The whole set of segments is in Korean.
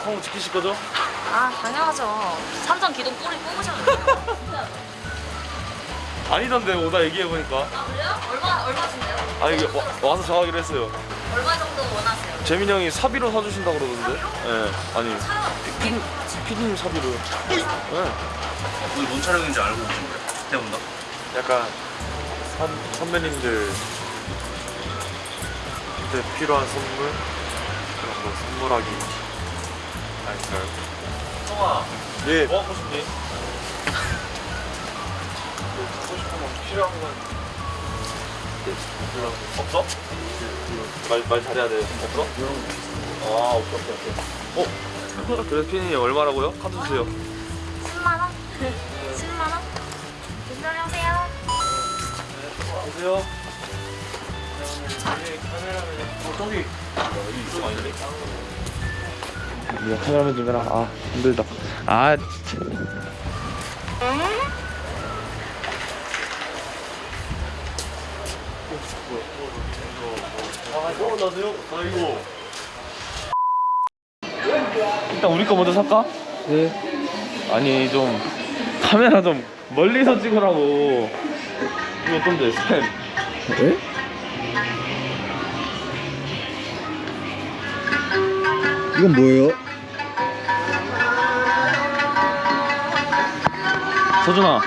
약속 지키실 거죠? 아 당연하죠. 삼성 기둥 뿌리 뽑으시면 돼요. 아니던데 오다 얘기해 보니까. 아 그래요? 얼마 얼마신데요? 아 이게 와, 와서 정하기로 했어요. 얼마 정도 원하세요? 재민이 형이 사비로 사주신다 그러던데. 예. 아니 차 피디 피디님 사비로. 예. 오늘 뭔 촬영인지 알고 오신 거예요? 태운다? 약간 선, 선배님들 그때 필요한 선물 그런 거 선물하기 아닐까요? 성아 예. 뭐 하고 싶니? 뭐 하고 싶으면 필요한 건 네, 물론 없어? 말, 말 잘해야 돼. 없어? 아, 오케이, 오케이, 오케이. 어? 피디님 얼마라고요? 카드 주세요. 10만 원? 10만 원? 조심히 오세요. 안녕하세요. 어, 저기. 이쪽 아닌데? 야, 카메라맨 좀 해라. 아, 힘들다. 아. 일단 우리 거 먼저 살까? 네. 아니 좀 카메라 좀 멀리서 찍으라고 이거 어떤데 스탠 에? 이건 뭐예요? 서준아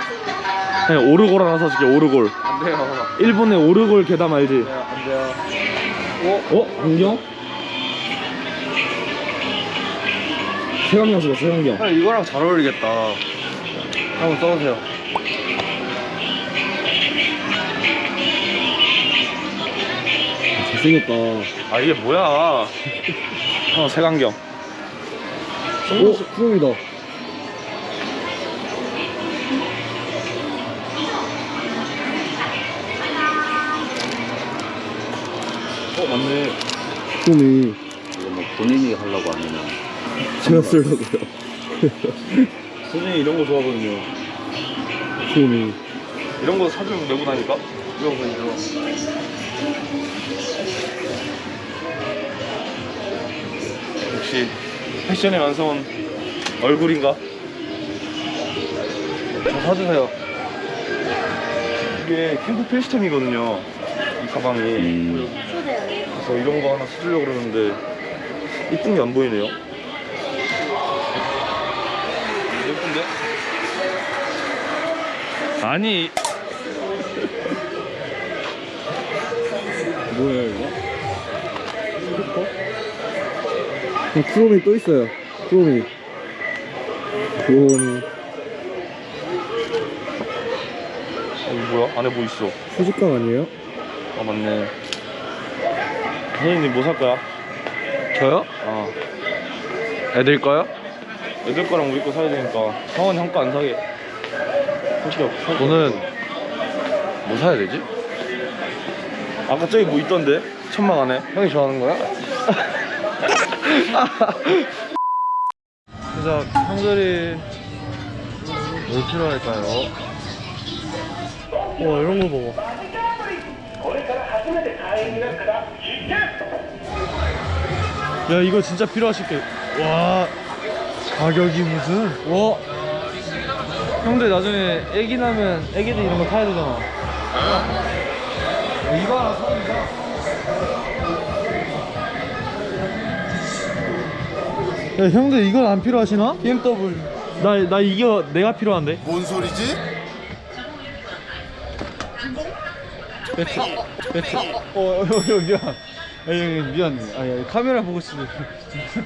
그냥 오르골 하나 사줄게 오르골 안 돼요. 일본의 오르골 계담 알지? 안 돼요. 어? 어? 안경? 세강경 쓰고 세강경 아, 이거랑 잘 어울리겠다. 한번 써보세요. 잘생겼다. 아 이게 뭐야 어 세강경 오, 쿠롬이다. 어 맞네 쿠롬이 이거 뭐 본인이 하려고 아니면 제가 쓰려고요. 서준이 이런 거 좋아하거든요 쿠롬이. 이런 거 사주면 메고 다니까? 이런 거 이거 역시 패션의 완성은 얼굴인가? 저 사주세요. 이게 캠프 필수템이거든요 이 가방이. 그래서 이런 거 하나 사주려고 그러는데 이쁜 게 안 보이네요. 예쁜데? 아니. 뭐예 어, 쿠롬이 또 있어요. 쿠롬이. 쿠롬이. 어, 이거 뭐야? 안에 뭐 있어? 수직감 아니에요? 아 맞네 선생님 뭐 살 거야? 저요? 어 애들 거요? 애들 거랑 우리 거 사야 되니까 성원 형거 안 사게 살게 없- 살게 저는 없어. 뭐 사야 되지? 아까 저기 뭐 있던데? 천막 안에 형이 좋아하는 거야? 그래서 형들이 뭘 필요할까요? 와 이런 거 봐봐 야 이거 진짜 필요하실 게 와 가격이 무슨? 와 형들 나중에 애기 나면 애기들 이런 거 타야 되잖아. 이거 하나 사준다 야 형들 이건 안 필요하시나? BMW 나, 나 이거 내가 필요한데. 뭔 소리지? 배트 배트 어 형, 형 미안. 아 형, 미안. 아 야, 카메라 보고 싶어.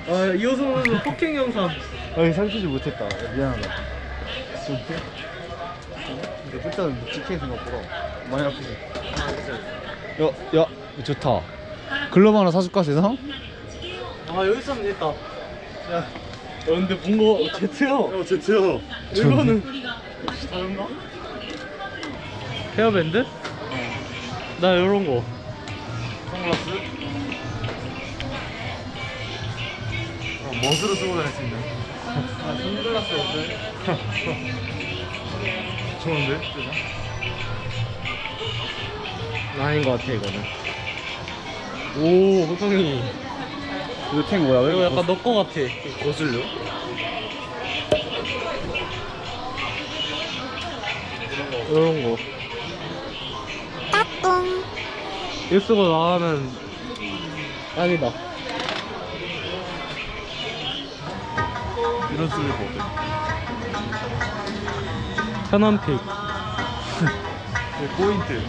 아이 옷으로 폭행 영상. 아 살피지 못했다. 미안하다. 근데 일단은 묵직해 생각보다 많이 아프지? 야 야 좋다. 글러브 하나 사줄까 세상? 아 여기 있으면 됐다 야 어, 근데 뭔가 제트야 어 제트야 이거는 혹시 다른가? 헤어밴드? 나 요런 거 선글라스? 어, 멋으로 쓰고 다닐 수 있는 아 선글라스 어때? 좋은데? 아닌 것 같아 이거는 오 호성이 이거 탱 뭐야? 왜 이거 약간 너 거 같아. 거슬려? 이런 거. 일 쓰고 나가면 딱이다. 이런 슬리퍼 어때? 편한 픽. 포인트.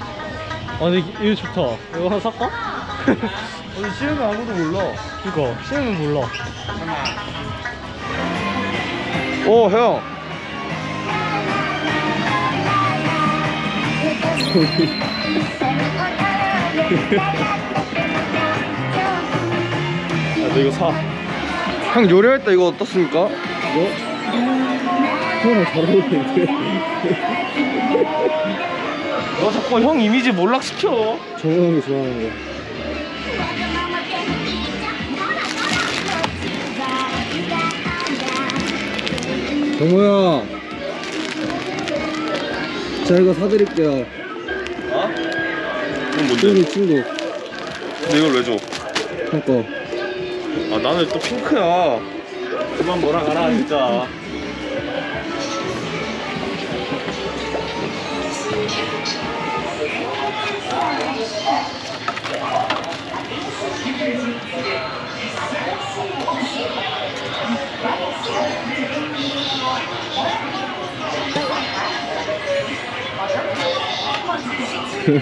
아니 이거 좋다. 이거 하나 살까? 아니 싫으면 아무도 몰라. 이거 싫으면 몰라. 오 형. 야, 너 이거 사. 형 요리할 때 이거 어떻습니까? 이거? 형랑 잘 어울리는데? 너 자꾸 형 이미지 몰락시켜. 정우 형이 좋아하는 거. 형. 자 이거 사드릴게요. 어? 이건 뭔데? 친구 친구 근데 이걸 왜 줘? 형 거. 아 나는 또 핑크야. 그만 뭐라 가라 진짜.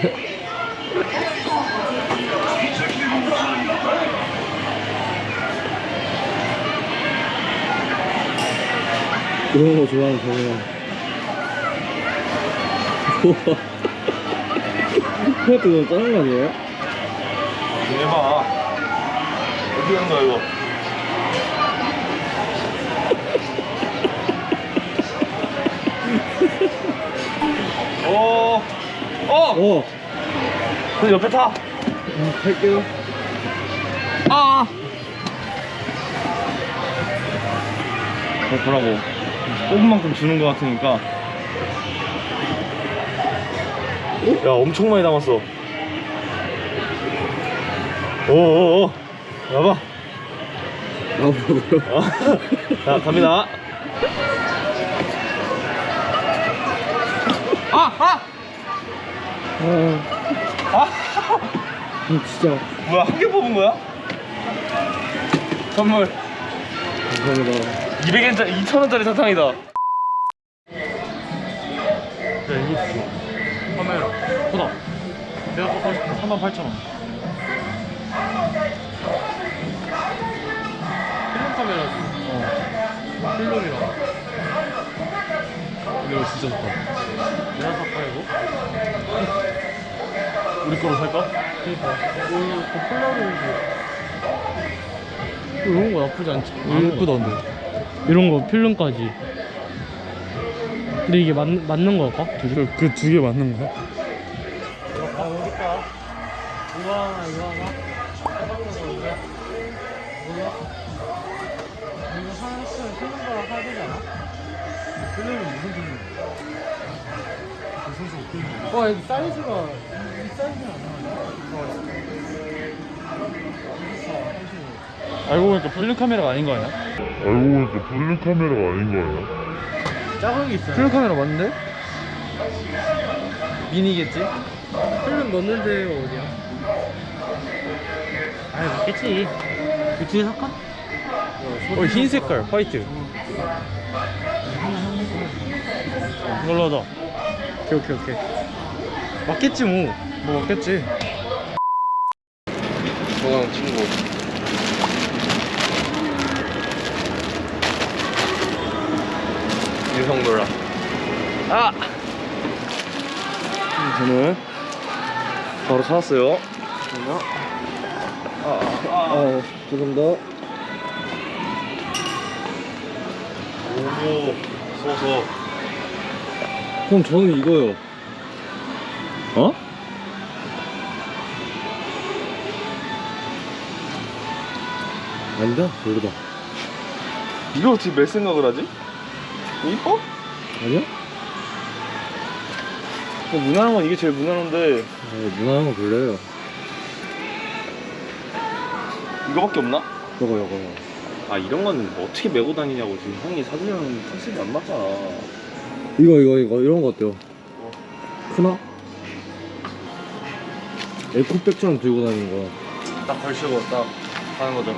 그런 거 좋아하는. 우와. 그것도 너무 짜는 거 아니에요? 해봐. 어떻게 하는 거야 이거? 어, 어. 그 옆에 타. 음, 할게요. 아. 그렇더라고. 뽑은 만큼 주는 것 같으니까. 야, 엄청 많이 담았어. 오오오. 봐봐. 아? 자, 갑니다. 아, 아! 아. 아! 음, 진짜 뭐야, 한 개 뽑은 거야? 선물. 감사합니다. 200엔짜리, 2,000원짜리 사탕이다. 야 이거 줘. 카메라. 보다. 내가 갖고 싶은 38,000원. 필름 카메라지. 어. 필름이랑. 이거 진짜 좋다. 내가 살까 이거? 우리 거로 살까? 그니까. 이거 그 폴라로이드. 이런 거 나쁘지 않지. 예쁘던데. 이런 거 필름까지. 근데 이게 맞, 맞는 걸까? 그 두 개 맞는 거야? 아, 있다. 이거 하나, 이거 하나. 이거. 하나 했으면 필름가락 사야 되지 않아? 필름은 무슨 필름? 와, 여기 사이즈가, 이 사이즈는 안 나와. 알고 보니까 필름 카메라가 아닌 거 아니야? 알고 보니까 필름 카메라가 아닌 거예요. 작은 게 있어요. 필름 카메라 맞는데? 미니겠지? 필름 넣는 데가 어디야? 아이, 맞겠지. 그 뒤에 살까? 어, 흰 색깔, 화이트. 이걸로 하자. 오케이, 오케이, 오케이. 맞겠지 뭐. 뭐 맞겠지. 저랑 친구. 유성 놀라. 아! 저는 바로 찾았어요. 아, 아, 아. 어, 죄송합니다. 오, 소 소. 형, 저는 이거요. 어? 아니다, 모르다. 이거 어떻게 몇 생각을 하지? 이뻐? 아니야? 뭐 무난한 건 이게 제일 무난한데 아, 무난한 거 골라요. 이거밖에 없나? 요거 요거 아 이런 거는 뭐 어떻게 메고 다니냐고 지금 형이 사주려는 컨셉이 안 맞잖아 이거 이거 이거 이런 거 어때요? 크나? 에코백처럼 들고 다니는 거 딱 걸치고 딱 하는 거죠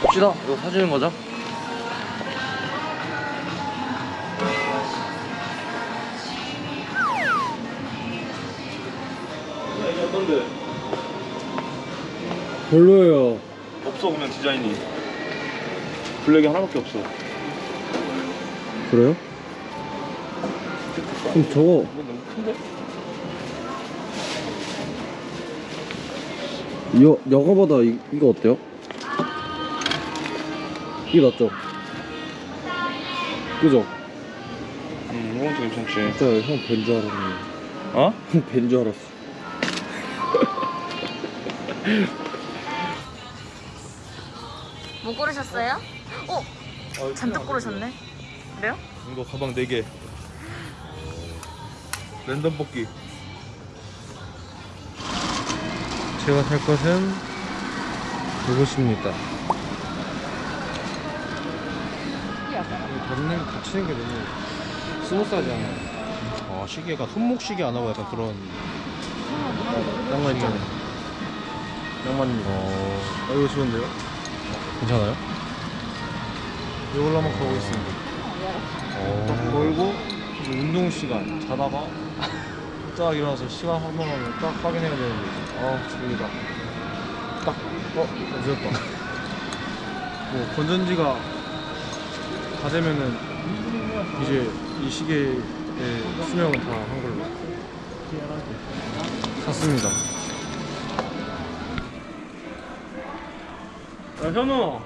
봅시다 이거 사주는 거죠? 어떤데? 별로예요 없어 그냥 디자인이 블랙이 하나밖에 없어 그래요? 그럼 저거 이거 너무 큰데? 여, 여거보다 이, 이거 어때요? 이게 낫죠? 그죠? 음 이건 또 괜찮지 진짜 형뵌줄 알았네 어? 형뵌줄 알았어 뭐 고르셨어요? 어? 잔뜩 고르셨네. 그래요? 이거 가방 4개 랜덤 뽑기. 제가 살 것은 이것입니다. 벽면 붙이는 게 너무 스무스하지 않아요. 아 시계가 손목 시계 안 하고 약간 그런 낭만이네 낭만입니다. 어... 아, 이거 좋은데요? 괜찮아요? 이걸로 한번 가보겠습니다. 딱 걸고 운동 시간 자다가 딱 일어나서 시간 확인하면 딱 확인해야 되는데 아 졸리다 딱 어? 늦었다 뭐 건전지가 다 되면은 이제 이 시계의 수명은 다 한 걸로 샀습니다 야 현우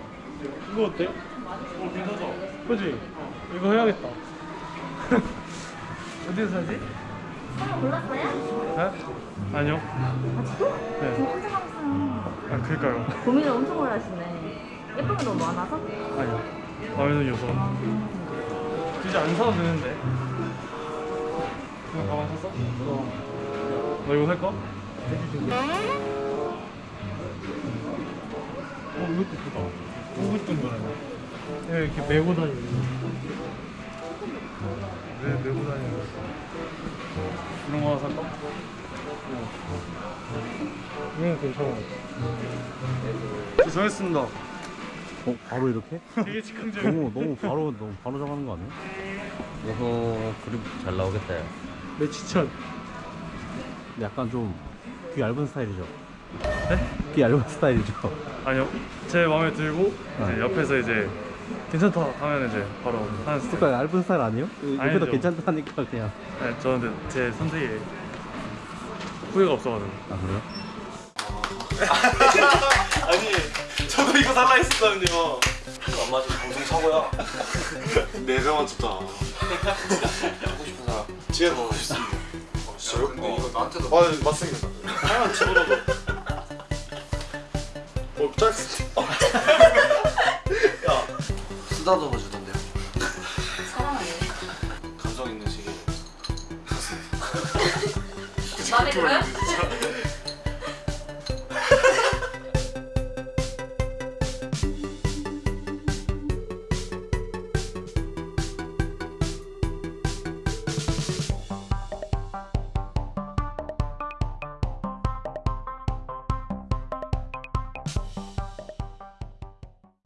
이거 어때? 어 괜찮아 그지? 이거 해야겠다 어디서 사지? 골랐어요? 네? 아니요 네. 혼자 항상 아 그니까요 고민을 엄청 오래 하시네. 예쁜 게 너무 많아서? 아니요 마음에 드는 요소 이제 안 사도 되는데 그냥 가방 샀어? 어. 너 이거 살 거? 어 이것도 예쁘다 오고 싶은 거라네 네, 이렇게 메고 다니는 왜 메고 다니는 거 이런 거 하나 살까? 어. 이건 괜찮아 저 정했습니다 어? 바로 이렇게? 되게 즉흥적인 너무 너무 바로 너무 바로 정하는 거 아니에요? 이거 그림 잘 나오겠다 야. 내 추천 근데 약간 좀 귀 얇은 스타일이죠? 네? 귀 얇은 스타일이죠? 아니요 제 마음에 들고 이제 아. 옆에서 이제 괜찮다. 하면 이제 바로 하는 스타일. 약간 얇은 스타일 아니에요? 옆에도 아니죠. 괜찮다니까 그냥. 네, 저는 근데 제 선택에 후회가 없어가지고. 아 그래요? 아니 저도 이거 살라 했었거든요. 안 맞아 방송 사고야. 네 명은 좋다 하고 싶은 사람. 지혜 보고 싶습니다. 진짜요? 근데 이거 나한테도. 아 맞습니다. 하나만 집어넣어도. 어 짧습니다. 야 쓰다듬어 주던데요 사랑 아니에요? 감성 있는 시계 들어요?